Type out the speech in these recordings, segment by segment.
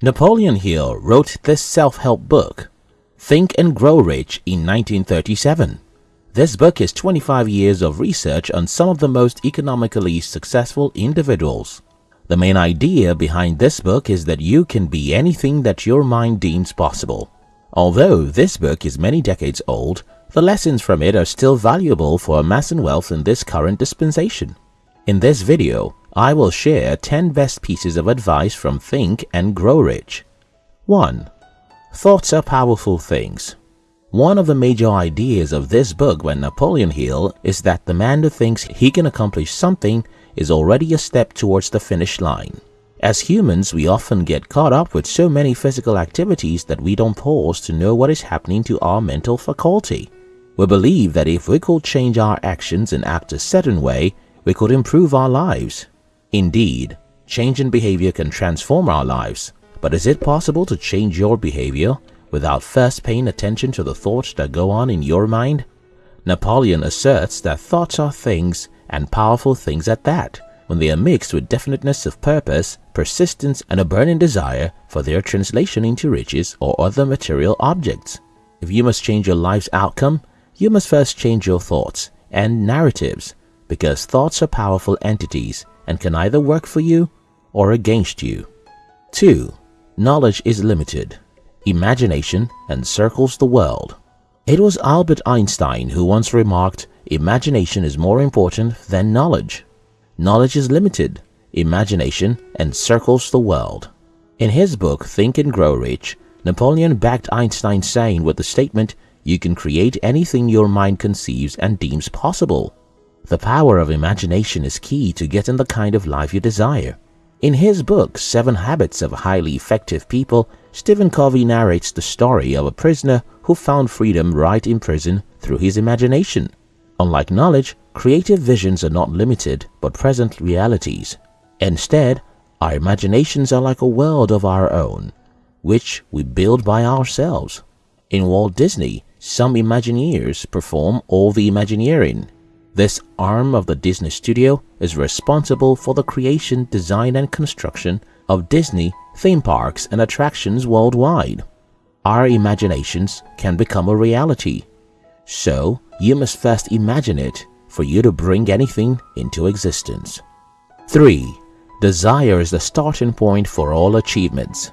Napoleon Hill wrote this self-help book, Think and Grow Rich in 1937. This book is 25 years of research on some of the most economically successful individuals. The main idea behind this book is that you can be anything that your mind deems possible. Although this book is many decades old, the lessons from it are still valuable for amassing wealth in this current dispensation. In this video, I will share 10 best pieces of advice from Think and Grow Rich. 1. Thoughts are powerful things. One of the major ideas of this book by Napoleon Hill is that the man who thinks he can accomplish something is already a step towards the finish line. As humans, we often get caught up with so many physical activities that we don't pause to know what is happening to our mental faculty. We believe that if we could change our actions and act a certain way, we could improve our lives. Indeed, change in behavior can transform our lives, but is it possible to change your behavior without first paying attention to the thoughts that go on in your mind? Napoleon asserts that thoughts are things and powerful things at that when they are mixed with definiteness of purpose, persistence, and a burning desire for their translation into riches or other material objects. If you must change your life's outcome, you must first change your thoughts and narratives because thoughts are powerful entities and can either work for you or against you. 2. Knowledge is limited. Imagination encircles the world. It was Albert Einstein who once remarked, imagination is more important than knowledge. Knowledge is limited. Imagination encircles the world. In his book Think and Grow Rich, Napoleon backed Einstein's saying with the statement, you can create anything your mind conceives and deems possible. The power of imagination is key to getting the kind of life you desire. In his book, Seven Habits of Highly Effective People, Stephen Covey narrates the story of a prisoner who found freedom right in prison through his imagination. Unlike knowledge, creative visions are not limited but present realities. Instead, our imaginations are like a world of our own, which we build by ourselves. In Walt Disney, some Imagineers perform all the Imagineering. This arm of the Disney studio is responsible for the creation, design and construction of Disney theme parks and attractions worldwide. Our imaginations can become a reality. So, you must first imagine it for you to bring anything into existence. 3. Desire is the starting point for all achievements.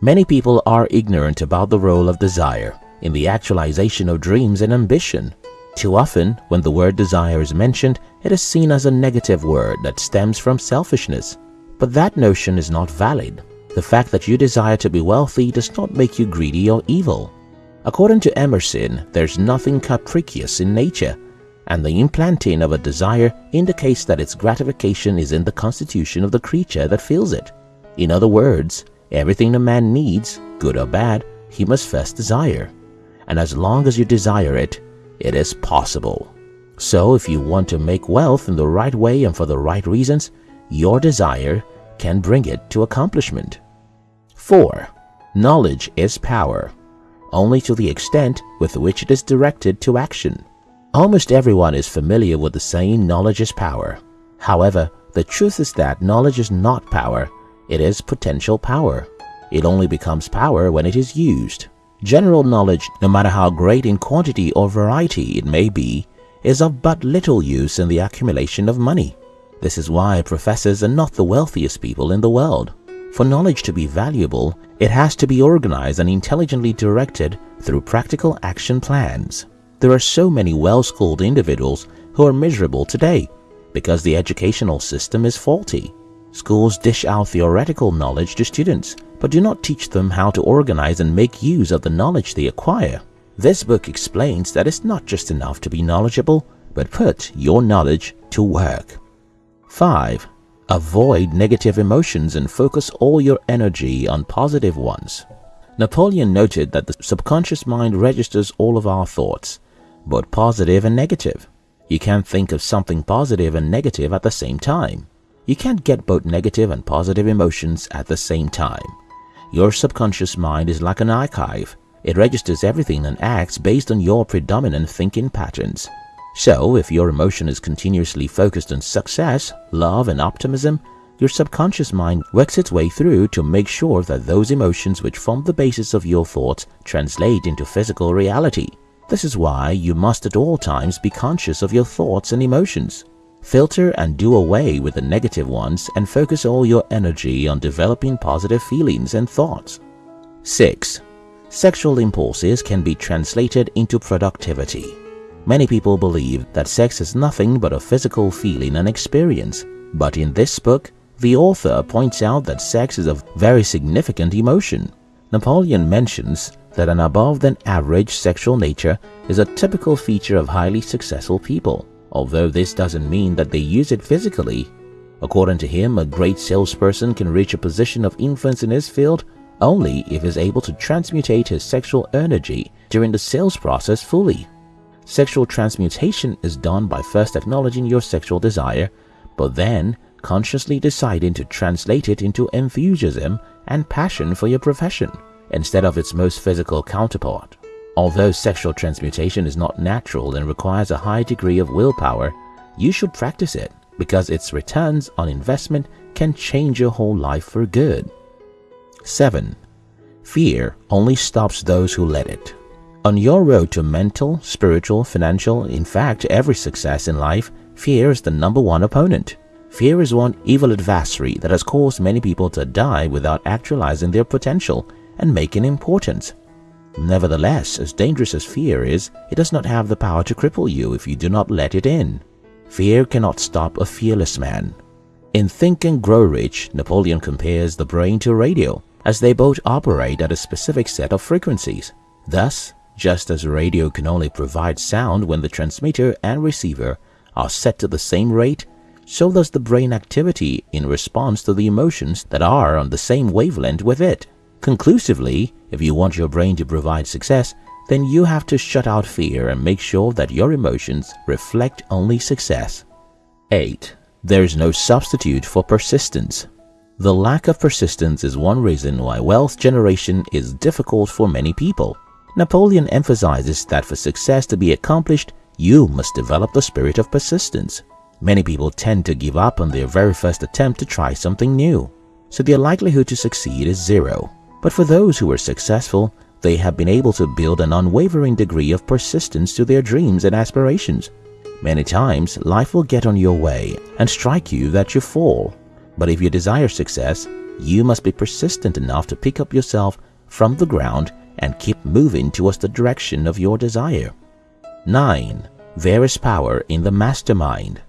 Many people are ignorant about the role of desire in the actualization of dreams and ambition. Too often, when the word desire is mentioned, it is seen as a negative word that stems from selfishness. But that notion is not valid. The fact that you desire to be wealthy does not make you greedy or evil. According to Emerson, there's nothing capricious in nature, and the implanting of a desire indicates that its gratification is in the constitution of the creature that feels it. In other words, everything a man needs, good or bad, he must first desire and as long as you desire it, it is possible. So if you want to make wealth in the right way and for the right reasons, your desire can bring it to accomplishment. 4. Knowledge is power, only to the extent with which it is directed to action. Almost everyone is familiar with the saying knowledge is power. However, the truth is that knowledge is not power, it is potential power. It only becomes power when it is used. General knowledge, no matter how great in quantity or variety it may be, is of but little use in the accumulation of money. This is why professors are not the wealthiest people in the world. For knowledge to be valuable, it has to be organized and intelligently directed through practical action plans. There are so many well-schooled individuals who are miserable today because the educational system is faulty. Schools dish out theoretical knowledge to students but do not teach them how to organize and make use of the knowledge they acquire. This book explains that it's not just enough to be knowledgeable, but put your knowledge to work. 5. Avoid negative emotions and focus all your energy on positive ones. Napoleon noted that the subconscious mind registers all of our thoughts, both positive and negative. You can't think of something positive and negative at the same time. You can't get both negative and positive emotions at the same time. Your subconscious mind is like an archive. It registers everything and acts based on your predominant thinking patterns. So, if your emotion is continuously focused on success, love, and optimism, your subconscious mind works its way through to make sure that those emotions which form the basis of your thoughts translate into physical reality. This is why you must at all times be conscious of your thoughts and emotions. Filter and do away with the negative ones and focus all your energy on developing positive feelings and thoughts. 6. Sexual impulses can be translated into productivity. Many people believe that sex is nothing but a physical feeling and experience. But in this book, the author points out that sex is a very significant emotion. Napoleon mentions that an above than average sexual nature is a typical feature of highly successful people, although this doesn't mean that they use it physically. According to him, a great salesperson can reach a position of influence in his field only if he is able to transmutate his sexual energy during the sales process fully. Sexual transmutation is done by first acknowledging your sexual desire, but then consciously deciding to translate it into enthusiasm and passion for your profession instead of its most physical counterpart. Although sexual transmutation is not natural and requires a high degree of willpower, you should practice it because its returns on investment can change your whole life for good. 7. Fear only stops those who let it. On your road to mental, spiritual, financial, in fact every success in life, fear is the number one opponent. Fear is one evil adversary that has caused many people to die without actualizing their potential and making importance. Nevertheless, as dangerous as fear is, it does not have the power to cripple you if you do not let it in. Fear cannot stop a fearless man. In Think and Grow Rich, Napoleon compares the brain to radio, as they both operate at a specific set of frequencies. Thus, just as a radio can only provide sound when the transmitter and receiver are set to the same rate, so does the brain activity in response to the emotions that are on the same wavelength with it. Conclusively, if you want your brain to provide success, then you have to shut out fear and make sure that your emotions reflect only success. 8. There is no substitute for persistence. The lack of persistence is one reason why wealth generation is difficult for many people. Napoleon emphasizes that for success to be accomplished, you must develop the spirit of persistence. Many people tend to give up on their very first attempt to try something new, so their likelihood to succeed is zero. But for those who are successful, they have been able to build an unwavering degree of persistence to their dreams and aspirations. Many times, life will get on your way and strike you that you fall. But if you desire success, you must be persistent enough to pick up yourself from the ground and keep moving towards the direction of your desire. 9. There is power in the mastermind.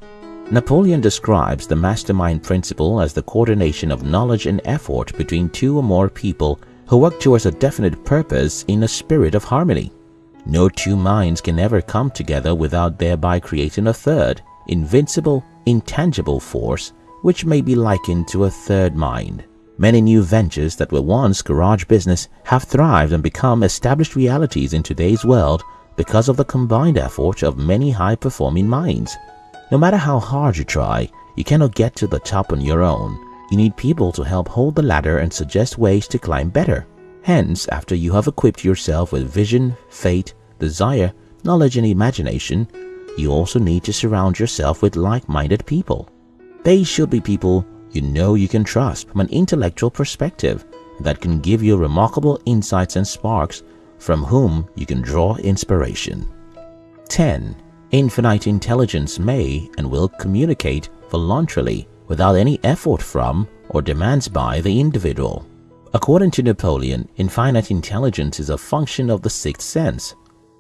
Napoleon describes the mastermind principle as the coordination of knowledge and effort between two or more people who work towards a definite purpose in a spirit of harmony. No two minds can ever come together without thereby creating a third, invincible, intangible force which may be likened to a third mind. Many new ventures that were once garage business have thrived and become established realities in today's world because of the combined effort of many high-performing minds. No matter how hard you try, you cannot get to the top on your own. You need people to help hold the ladder and suggest ways to climb better. Hence, after you have equipped yourself with vision, faith, desire, knowledge and imagination, you also need to surround yourself with like-minded people. They should be people you know you can trust from an intellectual perspective that can give you remarkable insights and sparks from whom you can draw inspiration. 10. Infinite intelligence may and will communicate voluntarily without any effort from or demands by the individual. According to Napoleon, infinite intelligence is a function of the sixth sense.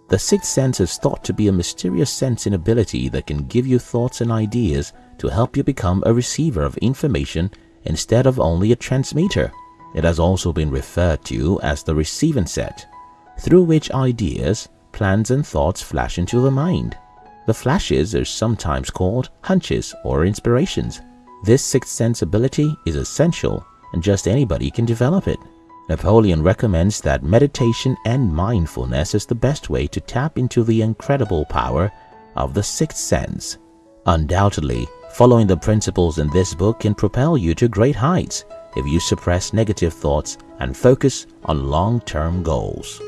The sixth sense is thought to be a mysterious sensing ability that can give you thoughts and ideas to help you become a receiver of information instead of only a transmitter. It has also been referred to as the receiving set, through which ideas, plans and thoughts flash into the mind. The flashes are sometimes called hunches or inspirations. This sixth sense ability is essential and just anybody can develop it. Napoleon recommends that meditation and mindfulness is the best way to tap into the incredible power of the sixth sense. Undoubtedly, following the principles in this book can propel you to great heights if you suppress negative thoughts and focus on long-term goals.